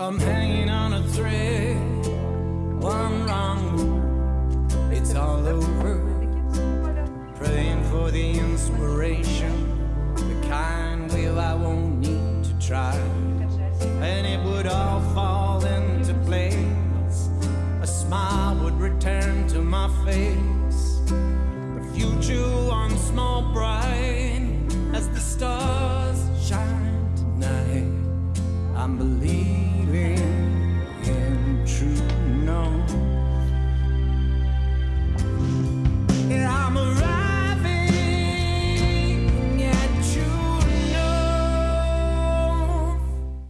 I'm hanging on a thread, one wrong it's all over. Praying for the inspiration, the kind will I won't need to try. And it would all fall into place, a smile would return to my face. The future once more bright as the stars shine tonight. I'm believing.